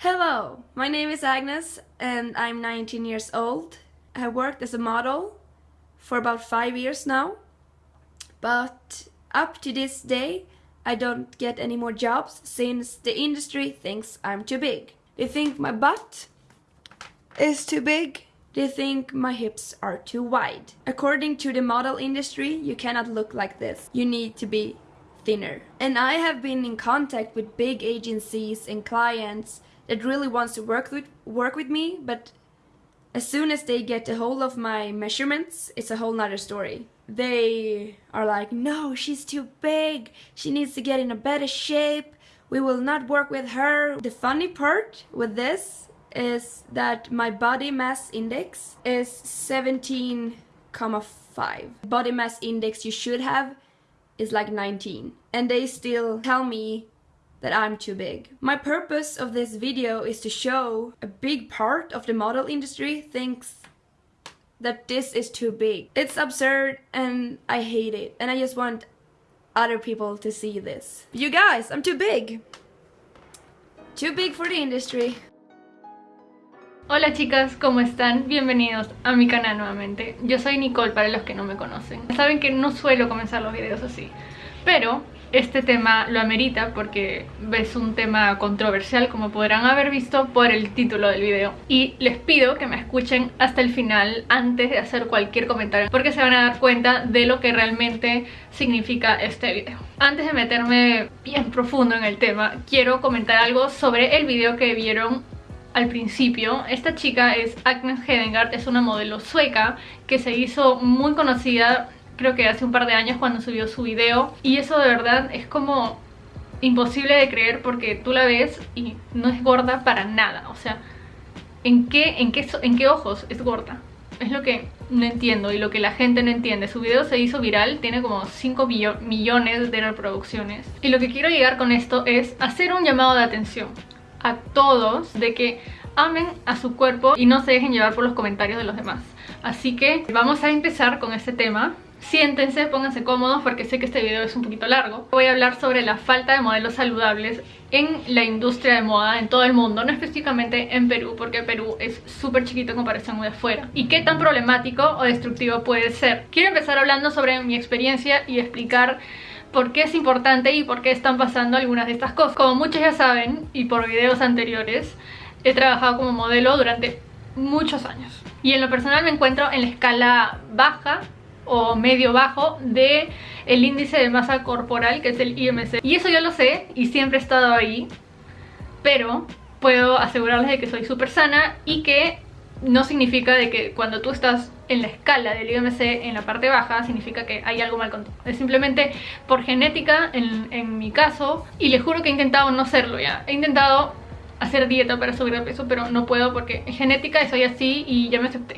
Hello, my name is Agnes and I'm 19 years old. I have worked as a model for about five years now, but up to this day I don't get any more jobs since the industry thinks I'm too big. They think my butt is too big. They think my hips are too wide. According to the model industry, you cannot look like this. You need to be thinner. And I have been in contact with big agencies and clients that really wants to work with work with me, but as soon as they get a hold of my measurements, it's a whole nother story. They are like, no, she's too big. She needs to get in a better shape. We will not work with her. The funny part with this is that my body mass index is 17,5. Body mass index you should have is like 19. And they still tell me that I'm too big. My purpose of this video is to show a big part of the model industry thinks that this is too big. It's absurd and I hate it and I just want other people to see this. You guys, I'm too big. Too big for the industry. Hola chicas, ¿cómo están? Bienvenidos a mi canal nuevamente. Yo soy Nicole para los que no me conocen. Saben que no suelo comenzar los videos así, pero este tema lo amerita porque es un tema controversial como podrán haber visto por el título del video y les pido que me escuchen hasta el final antes de hacer cualquier comentario porque se van a dar cuenta de lo que realmente significa este video antes de meterme bien profundo en el tema quiero comentar algo sobre el video que vieron al principio. Esta chica es Agnes Hedengard, es una modelo sueca que se hizo muy conocida creo que hace un par de años cuando subió su video y eso de verdad es como imposible de creer porque tú la ves y no es gorda para nada, o sea, ¿en qué, en qué, en qué ojos es gorda? Es lo que no entiendo y lo que la gente no entiende. Su video se hizo viral, tiene como 5 millones de reproducciones. Y lo que quiero llegar con esto es hacer un llamado de atención a todos de que amen a su cuerpo y no se dejen llevar por los comentarios de los demás. Así que vamos a empezar con este tema. Siéntense, pónganse cómodos porque sé que este video es un poquito largo. Voy a hablar sobre la falta de modelos saludables en la industria de moda en todo el mundo, no específicamente en Perú, porque Perú es súper chiquito en comparación de afuera. Y qué tan problemático o destructivo puede ser. Quiero empezar hablando sobre mi experiencia y explicar por qué es importante y por qué están pasando algunas de estas cosas. Como muchos ya saben, y por videos anteriores, he trabajado como modelo durante muchos años. Y en lo personal me encuentro en la escala baja o medio bajo de el índice de masa corporal que es el IMC. Y eso yo lo sé y siempre he estado ahí, pero puedo asegurarles de que soy súper sana y que no significa de que cuando tú estás en la escala del IMC en la parte baja significa que hay algo mal contigo. Es simplemente por genética en, en mi caso y les juro que he intentado no serlo ya. He intentado hacer dieta para subir de peso pero no puedo porque en genética soy así y ya me acepté.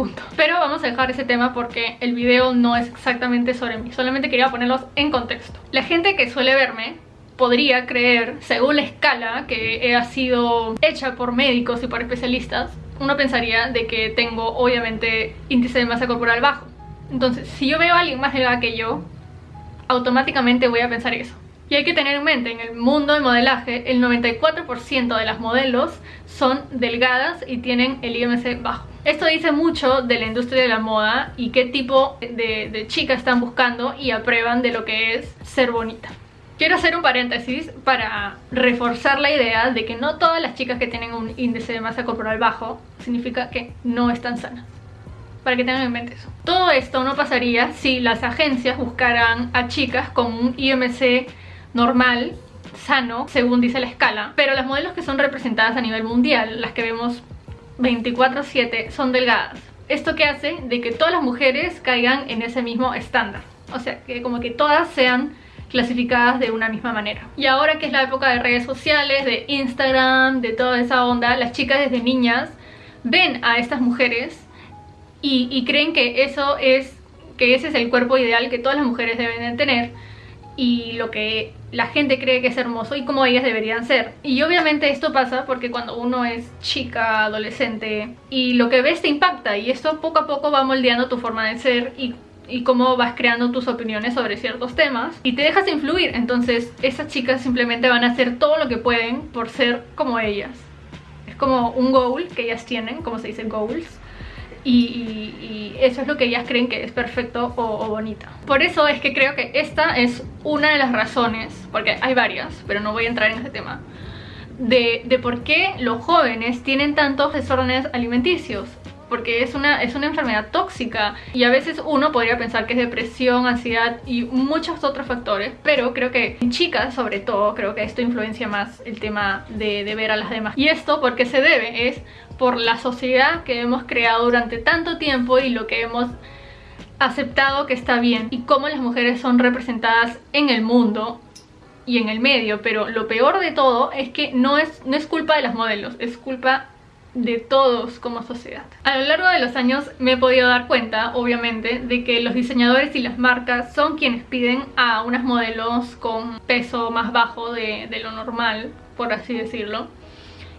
Punto. Pero vamos a dejar ese tema porque el video no es exactamente sobre mí. Solamente quería ponerlos en contexto. La gente que suele verme podría creer, según la escala que ha sido hecha por médicos y por especialistas, uno pensaría de que tengo obviamente índice de masa corporal bajo. Entonces, si yo veo a alguien más delgada que yo, automáticamente voy a pensar eso. Y hay que tener en mente, en el mundo del modelaje, el 94% de las modelos son delgadas y tienen el IMC bajo. Esto dice mucho de la industria de la moda y qué tipo de, de chica están buscando y aprueban de lo que es ser bonita. Quiero hacer un paréntesis para reforzar la idea de que no todas las chicas que tienen un índice de masa corporal bajo significa que no están sanas. Para que tengan en mente eso. Todo esto no pasaría si las agencias buscaran a chicas con un IMC normal, sano, según dice la escala. Pero las modelos que son representadas a nivel mundial, las que vemos 24-7, son delgadas. ¿Esto que hace? De que todas las mujeres caigan en ese mismo estándar. O sea, que como que todas sean clasificadas de una misma manera. Y ahora que es la época de redes sociales, de Instagram, de toda esa onda, las chicas desde niñas ven a estas mujeres y, creen que eso es que ese es el cuerpo ideal que todas las mujeres deben de tener y lo que la gente cree que es hermoso y como ellas deberían ser. Y obviamente esto pasa porque cuando uno es chica, adolescente y lo que ves te impacta y esto poco a poco va moldeando tu forma de ser y cómo vas creando tus opiniones sobre ciertos temas y te dejas influir. Entonces esas chicas simplemente van a hacer todo lo que pueden por ser como ellas. Como un goal que ellas tienen, como se dice goals. Y, eso es lo que ellas creen que es perfecto o, o bonita. Por eso es que creo que esta es una de las razones, porque hay varias, pero no voy a entrar en ese tema, de, de, por qué los jóvenes tienen tantos desórdenes alimenticios porque es una, es una enfermedad tóxica y a veces uno podría pensar que es depresión, ansiedad y muchos otros factores, pero creo que en chicas sobre todo, creo que esto influencia más el tema de, de ver a las demás. Y esto porque se debe es por la sociedad que hemos creado durante tanto tiempo y lo que hemos aceptado que está bien y cómo las mujeres son representadas en el mundo y en el medio, pero lo peor de todo es que no es, no es culpa de las modelos, es culpa de todos como sociedad. A lo largo de los años me he podido dar cuenta, obviamente, de que los diseñadores y las marcas son quienes piden a unas modelos con peso más bajo de, de lo normal, por así decirlo.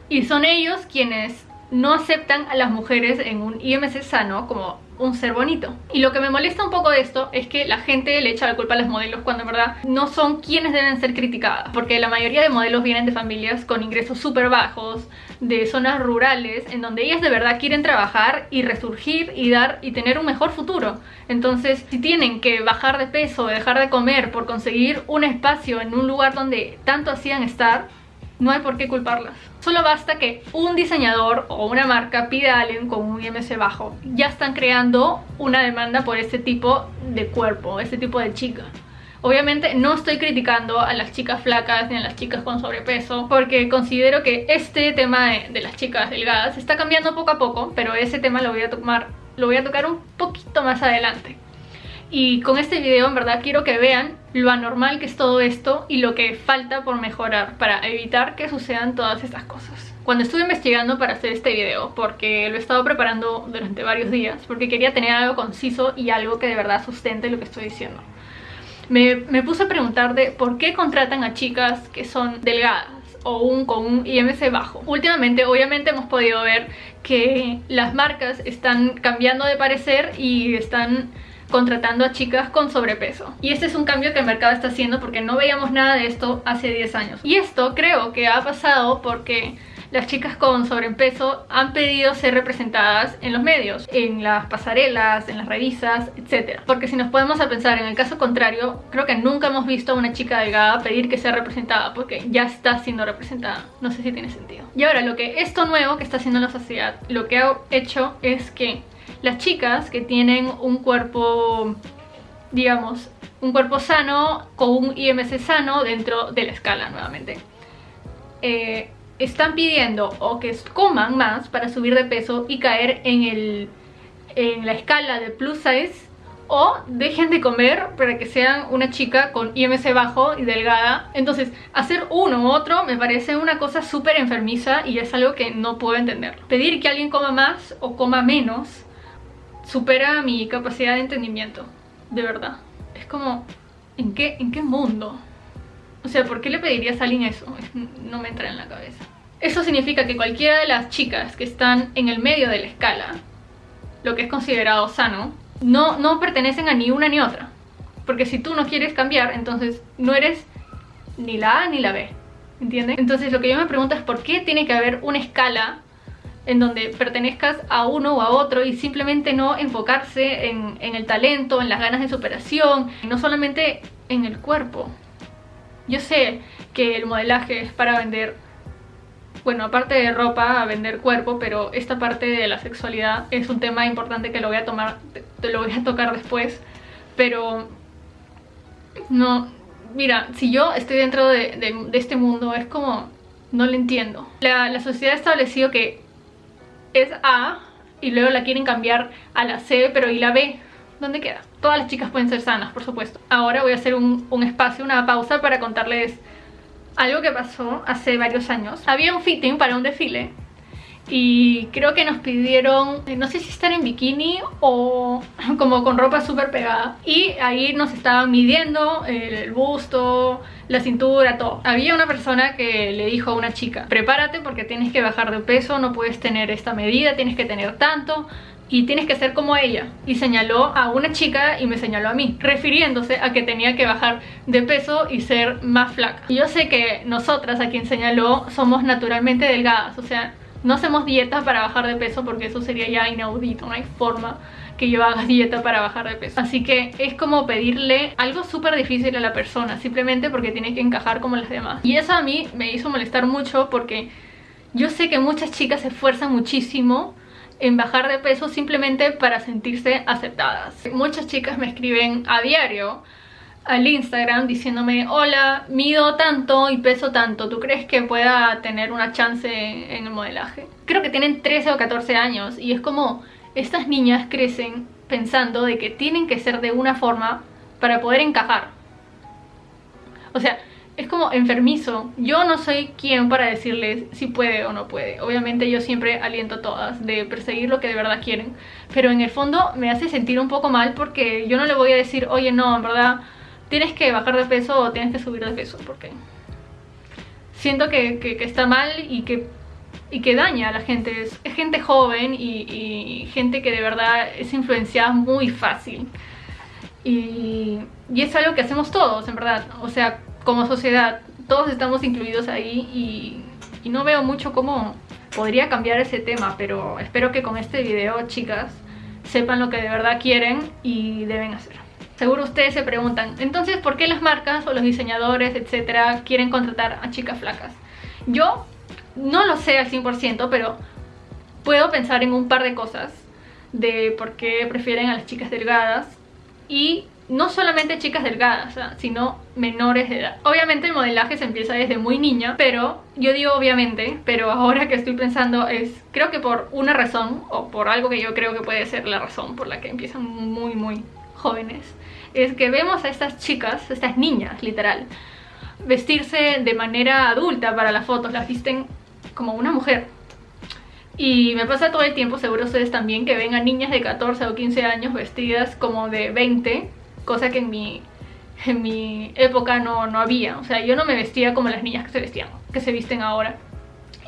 Y son ellos quienes no aceptan a las mujeres en un IMC sano como un ser bonito. Y lo que me molesta un poco de esto es que la gente le echa la culpa a las modelos cuando en verdad no son quienes deben ser criticadas. Porque la mayoría de modelos vienen de familias con ingresos súper bajos, de zonas rurales, en donde ellas de verdad quieren trabajar y resurgir y dar y tener un mejor futuro. Entonces, si tienen que bajar de peso, dejar de comer por conseguir un espacio en un lugar donde tanto hacían estar, no hay por qué culparlas. Solo basta que un diseñador o una marca pida a alguien con un IMC bajo. Ya están creando una demanda por este tipo de cuerpo, este tipo de chica. Obviamente no estoy criticando a las chicas flacas ni a las chicas con sobrepeso porque considero que este tema de, las chicas delgadas está cambiando poco a poco, pero ese tema lo voy a tomar, lo voy a tocar un poquito más adelante. Y con este video en verdad quiero que vean lo anormal que es todo esto y lo que falta por mejorar para evitar que sucedan todas estas cosas. Cuando estuve investigando para hacer este video, porque lo he estado preparando durante varios días, porque quería tener algo conciso y algo que de verdad sustente lo que estoy diciendo. Me, me puse a preguntar de por qué contratan a chicas que son delgadas o un, con un IMC bajo. Últimamente obviamente hemos podido ver que las marcas están cambiando de parecer y están contratando a chicas con sobrepeso. Y este es un cambio que el mercado está haciendo porque no veíamos nada de esto hace 10 años. Y esto creo que ha pasado porque las chicas con sobrepeso han pedido ser representadas en los medios, en las pasarelas, en las revistas, etc. Porque si nos podemos a pensar en el caso contrario, creo que nunca hemos visto a una chica delgada pedir que sea representada porque ya está siendo representada. No sé si tiene sentido. Y ahora, lo que esto nuevo que está haciendo la sociedad, lo que ha hecho es que las chicas que tienen un cuerpo, digamos, un cuerpo sano con un IMC sano dentro de la escala nuevamente. Eh, están pidiendo o que coman más para subir de peso y caer en, el, en la escala de plus size o dejen de comer para que sean una chica con IMC bajo y delgada. Entonces, hacer uno u otro me parece una cosa súper enfermiza y es algo que no puedo entender. Pedir que alguien coma más o coma menos supera mi capacidad de entendimiento, de verdad. Es como, ¿en qué, en qué mundo? O sea, ¿por qué le pedirías a alguien eso? No me entra en la cabeza. Eso significa que cualquiera de las chicas que están en el medio de la escala, lo que es considerado sano, no, no pertenecen a ni una ni otra. Porque si tú no quieres cambiar, entonces no eres ni la A ni la B. ¿Entiendes? Entonces lo que yo me pregunto es por qué tiene que haber una escala en donde pertenezcas a uno o a otro y simplemente no enfocarse en, el talento, en las ganas de superación, no solamente en el cuerpo. Yo sé que el modelaje es para vender, bueno, aparte de ropa, a vender cuerpo, pero esta parte de la sexualidad es un tema importante que lo voy a tomar, te lo voy a tocar después, pero no, mira, si yo estoy dentro de, de, de este mundo es como, no lo entiendo. La, la sociedad ha establecido que es A y luego la quieren cambiar a la C, pero ¿y la B? ¿Dónde queda? Todas las chicas pueden ser sanas, por supuesto. Ahora voy a hacer un, un espacio, una pausa para contarles algo que pasó hace varios años. Había un fitting para un desfile y creo que nos pidieron, no sé si estar en bikini o como con ropa súper pegada y ahí nos estaban midiendo el busto, la cintura, todo. Había una persona que le dijo a una chica, prepárate porque tienes que bajar de peso, no puedes tener esta medida, tienes que tener tanto y tienes que ser como ella. Y señaló a una chica y me señaló a mí, refiriéndose a que tenía que bajar de peso y ser más flaca. Y yo sé que nosotras, a quien señaló, somos naturalmente delgadas, o sea, no hacemos dieta para bajar de peso porque eso sería ya inaudito, no hay forma que yo haga dieta para bajar de peso. Así que es como pedirle algo súper difícil a la persona, simplemente porque tiene que encajar como las demás. Y eso a mí me hizo molestar mucho porque yo sé que muchas chicas se esfuerzan muchísimo en bajar de peso simplemente para sentirse aceptadas. Muchas chicas me escriben a diario al Instagram diciéndome Hola, mido tanto y peso tanto, ¿tú crees que pueda tener una chance en el modelaje? Creo que tienen 13 o 14 años y es como estas niñas crecen pensando de que tienen que ser de una forma para poder encajar. O sea, es como enfermizo. Yo no soy quien para decirles si puede o no puede. Obviamente yo siempre aliento a todas de perseguir lo que de verdad quieren. Pero en el fondo me hace sentir un poco mal porque yo no le voy a decir, oye no, en verdad tienes que bajar de peso o tienes que subir de peso. Porque siento que, está mal y que, y que daña a la gente. Es, gente joven y, y, gente que de verdad es influenciada muy fácil. Y, y es algo que hacemos todos, en verdad. O sea, como sociedad, todos estamos incluidos ahí y, no veo mucho cómo podría cambiar ese tema, pero espero que con este video, chicas, sepan lo que de verdad quieren y deben hacer. Seguro ustedes se preguntan, entonces, ¿por qué las marcas o los diseñadores, etcétera, quieren contratar a chicas flacas? Yo no lo sé al 100%, pero puedo pensar en un par de cosas de por qué prefieren a las chicas delgadas y no solamente chicas delgadas, sino menores de edad. Obviamente el modelaje se empieza desde muy niña, pero yo digo obviamente, pero ahora que estoy pensando es, creo que por una razón, o por algo que yo creo que puede ser la razón por la que empiezan muy muy jóvenes, es que vemos a estas chicas, estas niñas literal, vestirse de manera adulta para las fotos, las visten como una mujer. Y me pasa todo el tiempo, seguro ustedes también, que ven a niñas de 14 o 15 años vestidas como de 20 cosa que en mi, en mi época no, no había. O sea, yo no me vestía como las niñas que se vestían, que se visten ahora.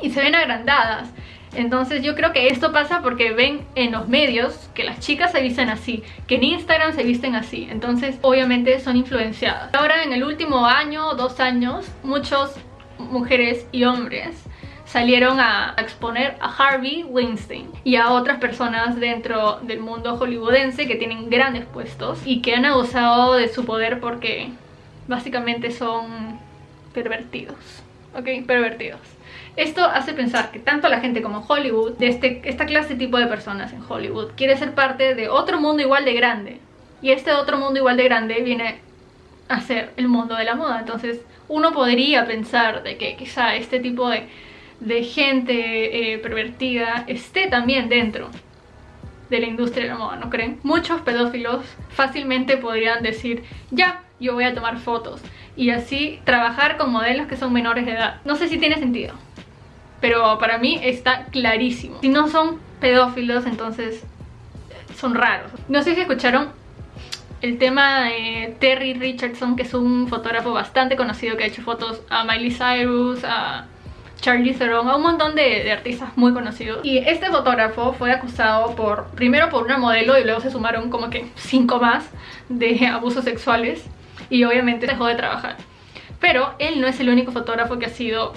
Y se ven agrandadas. Entonces yo creo que esto pasa porque ven en los medios que las chicas se visten así, que en Instagram se visten así. Entonces obviamente son influenciadas. Ahora en el último año dos años, muchos mujeres y hombres salieron a exponer a Harvey Weinstein y a otras personas dentro del mundo hollywoodense que tienen grandes puestos y que han abusado de su poder porque básicamente son pervertidos, ¿ok? Pervertidos. Esto hace pensar que tanto la gente como Hollywood, de este, esta clase tipo de personas en Hollywood, quiere ser parte de otro mundo igual de grande. Y este otro mundo igual de grande viene a ser el mundo de la moda. Entonces uno podría pensar de que quizá este tipo de de gente eh, pervertida esté también dentro de la industria de la moda, ¿no creen? Muchos pedófilos fácilmente podrían decir, ya, yo voy a tomar fotos y así trabajar con modelos que son menores de edad. No sé si tiene sentido, pero para mí está clarísimo. Si no son pedófilos, entonces son raros. No sé si escucharon el tema de Terry Richardson, que es un fotógrafo bastante conocido que ha hecho fotos a Miley Cyrus, a Charlie Theron, a un montón de, artistas muy conocidos. Y este fotógrafo fue acusado por, primero por una modelo y luego se sumaron como que cinco más de abusos sexuales y obviamente dejó de trabajar. Pero él no es el único fotógrafo que ha sido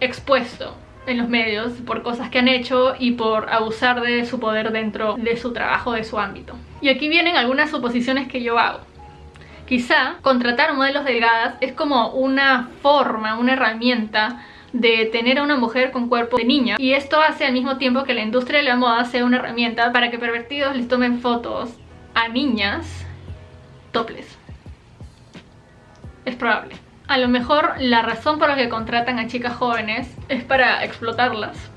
expuesto en los medios por cosas que han hecho y por abusar de su poder dentro de su trabajo, de su ámbito. Y aquí vienen algunas suposiciones que yo hago. Quizá contratar modelos delgadas es como una forma, una herramienta de tener a una mujer con cuerpo de niña y esto hace al mismo tiempo que la industria de la moda sea una herramienta para que pervertidos les tomen fotos a niñas toples es probable a lo mejor la razón por la que contratan a chicas jóvenes es para explotarlas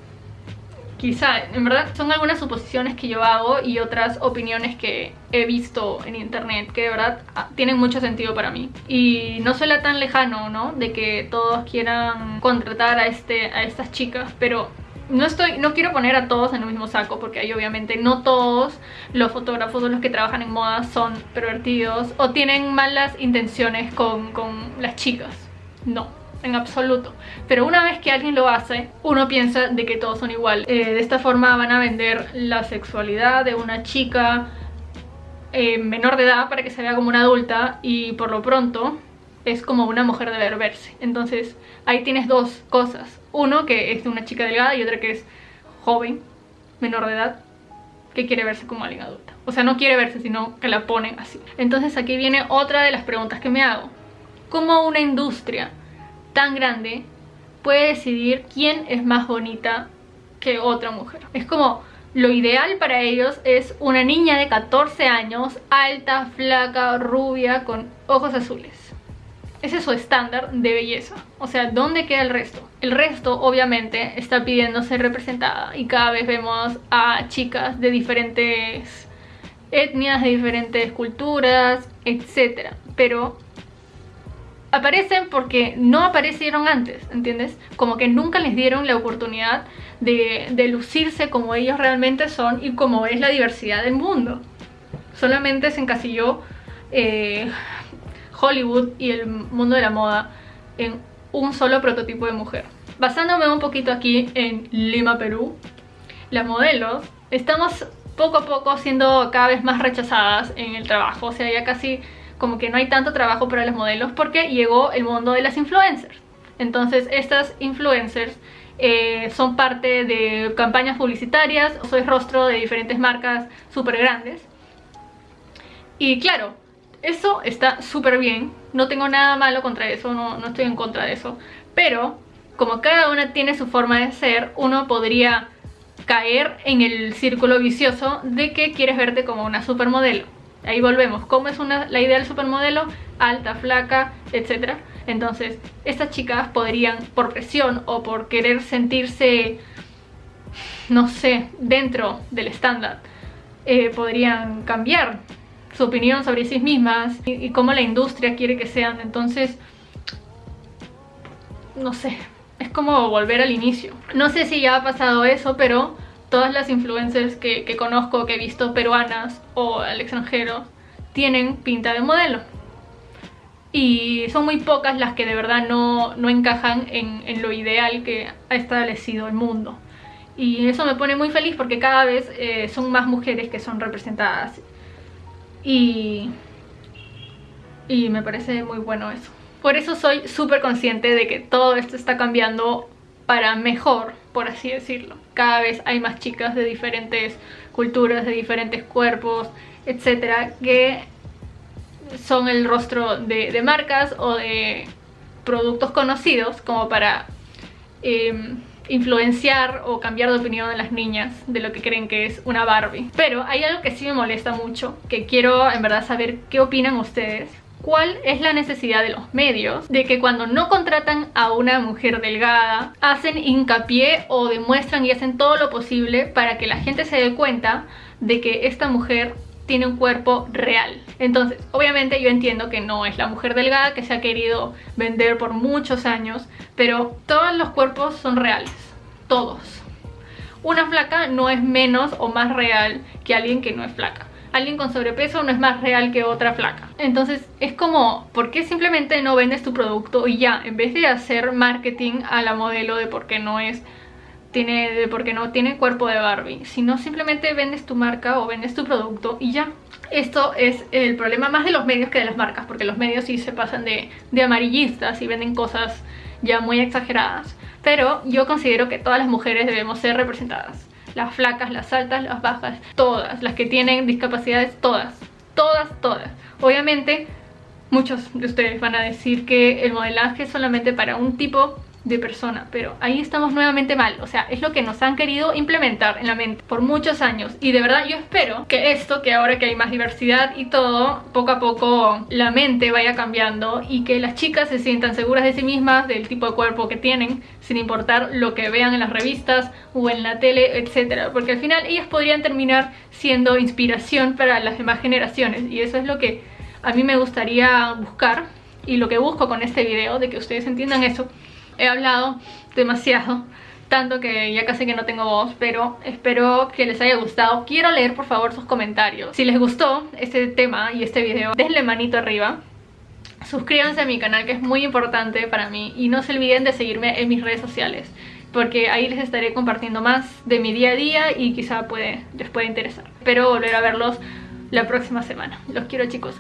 Quizá, en verdad son algunas suposiciones que yo hago y otras opiniones que he visto en internet que de verdad ah, tienen mucho sentido para mí. Y no suena tan lejano, ¿no? De que todos quieran contratar a, este, a estas chicas, pero no estoy no quiero poner a todos en el mismo saco porque ahí obviamente no todos los fotógrafos o los que trabajan en moda son pervertidos o tienen malas intenciones con, las chicas no en absoluto. Pero una vez que alguien lo hace, uno piensa de que todos son iguales. Eh, de esta forma van a vender la sexualidad de una chica eh, menor de edad para que se vea como una adulta y por lo pronto es como una mujer de verse. Entonces ahí tienes dos cosas. Uno que es de una chica delgada y otra que es joven, menor de edad, que quiere verse como alguien adulta. O sea, no quiere verse, sino que la ponen así. Entonces aquí viene otra de las preguntas que me hago. ¿Cómo una industria tan grande puede decidir quién es más bonita que otra mujer? Es como lo ideal para ellos es una niña de 14 años, alta, flaca, rubia, con ojos azules. Ese es su estándar de belleza. O sea, ¿dónde queda el resto? El resto, obviamente, está pidiendo ser representada. Y cada vez vemos a chicas de diferentes etnias, de diferentes culturas, etc. Pero aparecen porque no aparecieron antes, ¿entiendes? Como que nunca les dieron la oportunidad de, lucirse como ellos realmente son y como es la diversidad del mundo. Solamente se encasilló eh, Hollywood y el mundo de la moda en un solo prototipo de mujer. Basándome un poquito aquí en Lima, Perú, las modelos estamos poco a poco siendo cada vez más rechazadas en el trabajo, o sea, ya casi como que no hay tanto trabajo para las modelos porque llegó el mundo de las influencers. Entonces estas influencers eh, son parte de campañas publicitarias, soy rostro de diferentes marcas súper grandes. Y claro, eso está súper bien, no tengo nada malo contra eso, no, estoy en contra de eso. Pero, como cada una tiene su forma de ser, uno podría caer en el círculo vicioso de que quieres verte como una supermodelo. Ahí volvemos, ¿cómo es una, la idea del supermodelo? Alta, flaca, etc. Entonces, estas chicas podrían, por presión o por querer sentirse, no sé, dentro del estándar, eh, podrían cambiar su opinión sobre sí mismas y, cómo la industria quiere que sean. Entonces, no sé, es como volver al inicio. No sé si ya ha pasado eso, pero todas las influencers que, conozco, que he visto peruanas o al extranjero, tienen pinta de modelo. Y son muy pocas las que de verdad no, encajan en, lo ideal que ha establecido el mundo. Y eso me pone muy feliz porque cada vez eh, son más mujeres que son representadas y, y me parece muy bueno eso. Por eso soy súper consciente de que todo esto está cambiando para mejor, por así decirlo. Cada vez hay más chicas de diferentes culturas, de diferentes cuerpos, etcétera, que son el rostro de, marcas o de productos conocidos como para em, influenciar o cambiar de opinión de las niñas de lo que creen que es una Barbie. Pero hay algo que sí me molesta mucho, que quiero en verdad saber qué opinan ustedes. ¿Cuál es la necesidad de los medios de que cuando no contratan a una mujer delgada hacen hincapié o demuestran y hacen todo lo posible para que la gente se dé cuenta de que esta mujer tiene un cuerpo real. Entonces, obviamente yo entiendo que no es la mujer delgada que se ha querido vender por muchos años, pero todos los cuerpos son reales, todos. Una flaca no es menos o más real que alguien que no es flaca. Alguien con sobrepeso no es más real que otra flaca. Entonces es como, ¿por qué simplemente no vendes tu producto y ya? En vez de hacer marketing a la modelo de por qué no es tiene, porque no tiene cuerpo de Barbie, sino simplemente vendes tu marca o vendes tu producto y ya. Esto es el problema más de los medios que de las marcas, porque los medios sí se pasan de, de amarillistas y venden cosas ya muy exageradas. Pero yo considero que todas las mujeres debemos ser representadas. Las flacas, las altas, las bajas, todas. Las que tienen discapacidades, todas. Todas, todas. Obviamente, muchos de ustedes van a decir que el modelaje es solamente para un tipo de persona, pero ahí estamos nuevamente mal, o sea, es lo que nos han querido implementar en la mente por muchos años. Y de verdad yo espero que esto, que ahora que hay más diversidad y todo, poco a poco la mente vaya cambiando y que las chicas se sientan seguras de sí mismas, del tipo de cuerpo que tienen, sin importar lo que vean en las revistas o en la tele, etcétera, porque al final ellas podrían terminar siendo inspiración para las demás generaciones. Y eso es lo que a mí me gustaría buscar y lo que busco con este video, de que ustedes entiendan eso he hablado demasiado tanto que ya casi que no tengo voz, pero espero que les haya gustado. Quiero leer por favor sus comentarios. Si les gustó este tema y este video, denle manito arriba. suscríbanse a mi canal que es muy importante para mí y no se olviden de seguirme en mis redes sociales porque ahí les estaré compartiendo más de mi día a día y quizá les pueda interesar. Espero volver a verlos la próxima semana. Los quiero chicos.